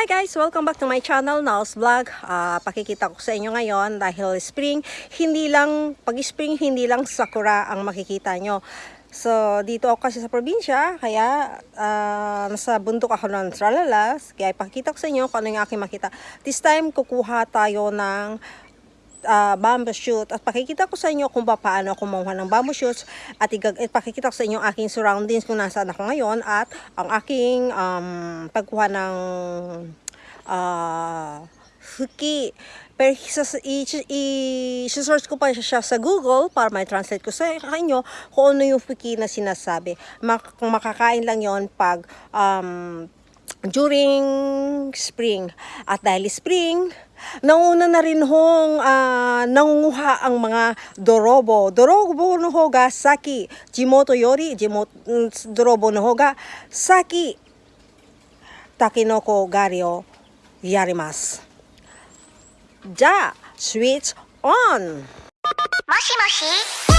Hi guys! Welcome back to my channel, Nals Vlog. Ah, pakikita ko sa inyo ngayon dahil spring, hindi lang, pag spring, hindi lang sakura ang makikita nyo. So, dito ako kasi sa probinsya, kaya ah, nasa bundok ako ng Tralalas. Kaya pakikita ko sa inyo kung ano yung aking makita. This time, kukuha tayo ng uh, bamboo shoot. At pakikita ko sa inyo kung paano kumuha ng bamboo shoots. At igag at pakikita ko sa inyo ang aking surroundings kung nasaan ako ngayon. At ang aking um, pagkuha ng uh, fuki pero sa, i, i, search ko pa siya sa Google para may translate ko sa inyo kung ano yung fuki na sinasabi. Mak makakain lang yon pag um, during spring. At dahil spring, nauna na rin hong uh, nangunguha ang mga dorobo. Dorobo no hoga, saki. Jimoto yori, jimoto, mm, dorobo no hoga, saki. Takinoko gari o yarimasu. Ja, switch on! Moshi moshi!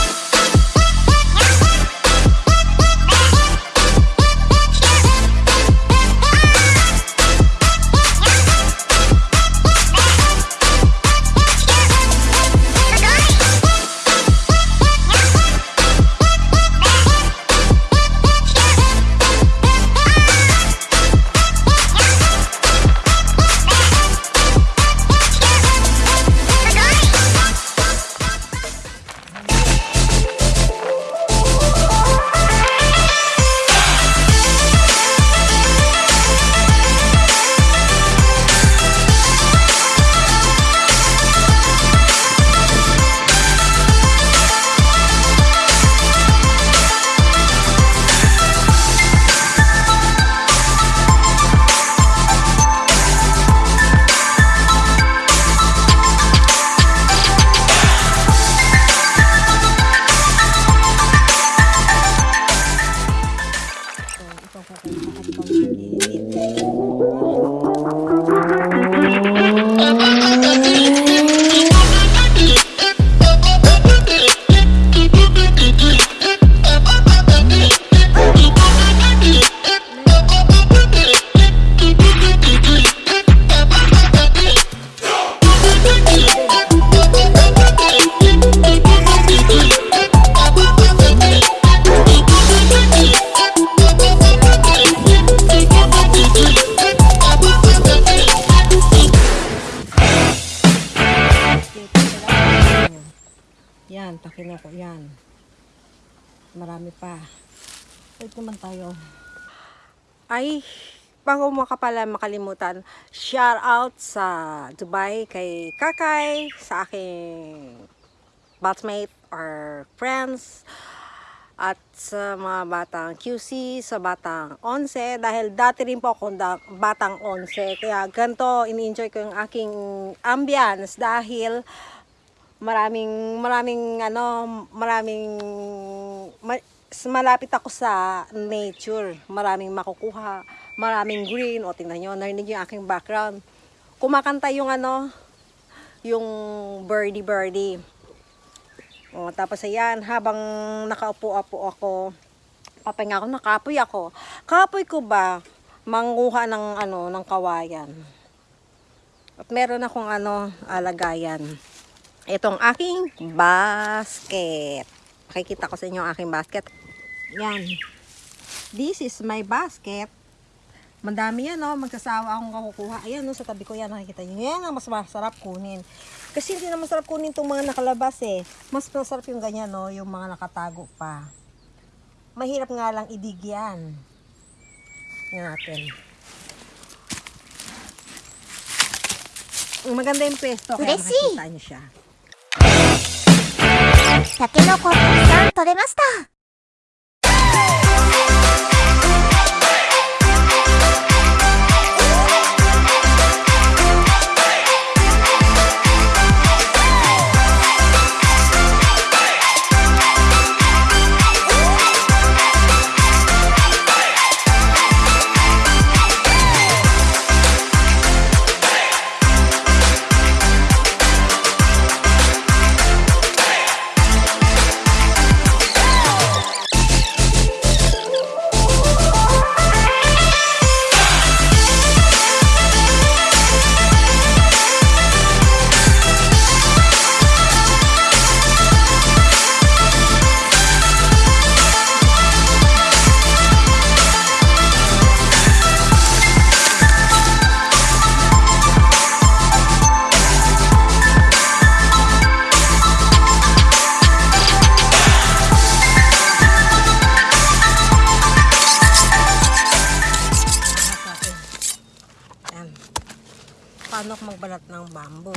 張り込みです。Takinoko, yan. Marami pa. Wait naman tayo. Ay, bago mo ka pala makalimutan, shout out sa Dubai kay Kakay, sa aking batchmate or friends, at sa mga batang QC, sa batang 11, dahil dati rin po ako batang 11, kaya ganito, ini-enjoy ko yung aking ambience dahil maraming maraming ano maraming ma- malapit ako sa nature. Maraming makukuha maraming green. O tingnan nyo narinig yung aking background. Kumakanta yung ano yung birdie birdie. O, tapos ayan habang nakaupo-apo ako papahinga ako nakapoy ako. Kapoy ko ba manguha ng ano ng kawayan? At meron akong ano alagayan itong aking basket. Pakikita ko sa inyo ang aking basket. Yan. This is my basket. Mandami yan, oh. no? Magsasawa akong kukuha. Ayan, no? Sa tabi ko yan, nakikita nyo. Yan ang mas masarap kunin. Kasi hindi na masarap kunin itong mga nakalabas, eh. Mas masarap yung ganyan, no? Yung mga nakatago pa. Mahirap nga lang idig yan. Yan natin. Maganda yung pesto, kaya Desi. nakikita nyo siya. タケノコたくさん取れました。Magbalat ng bamboo.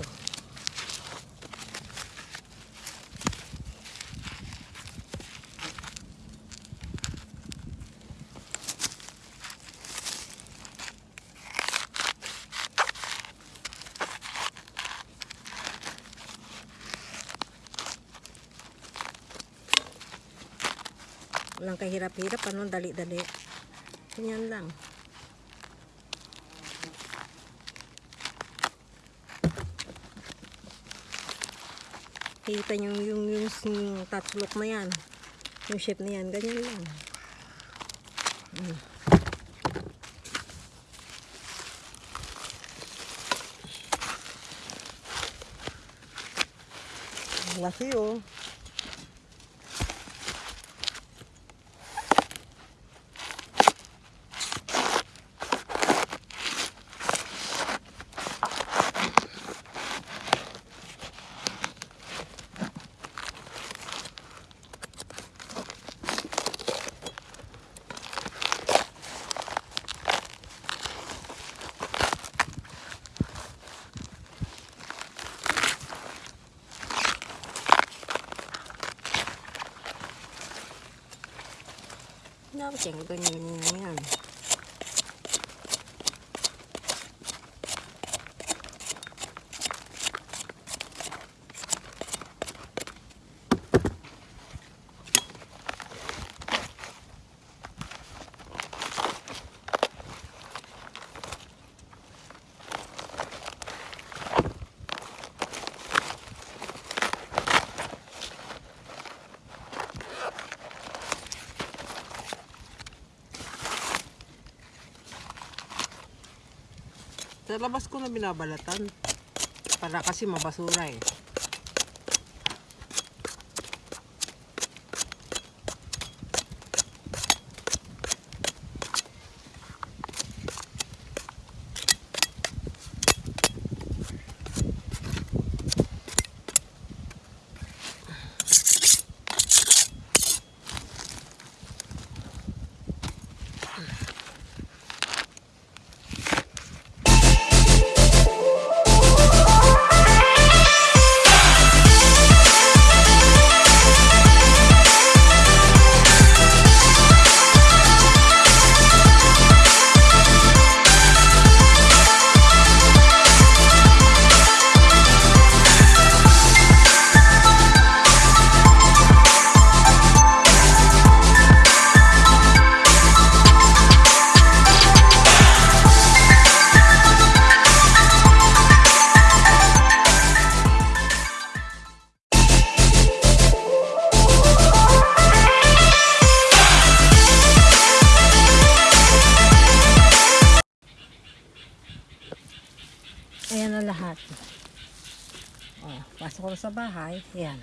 Walang kahirap-hirap, ano, dali-dali. Ganyan lang. Kita nyo yung, yung, yung touchlock na yan. Yung shape na yan, ganyan lang. Mm. Laki oh. Dapat yung ganyan yan yan. Sa labas ko na binabalatan. Para kasi mabasura eh. Lahat. Oh, pasok ko sa bahay. Ayan.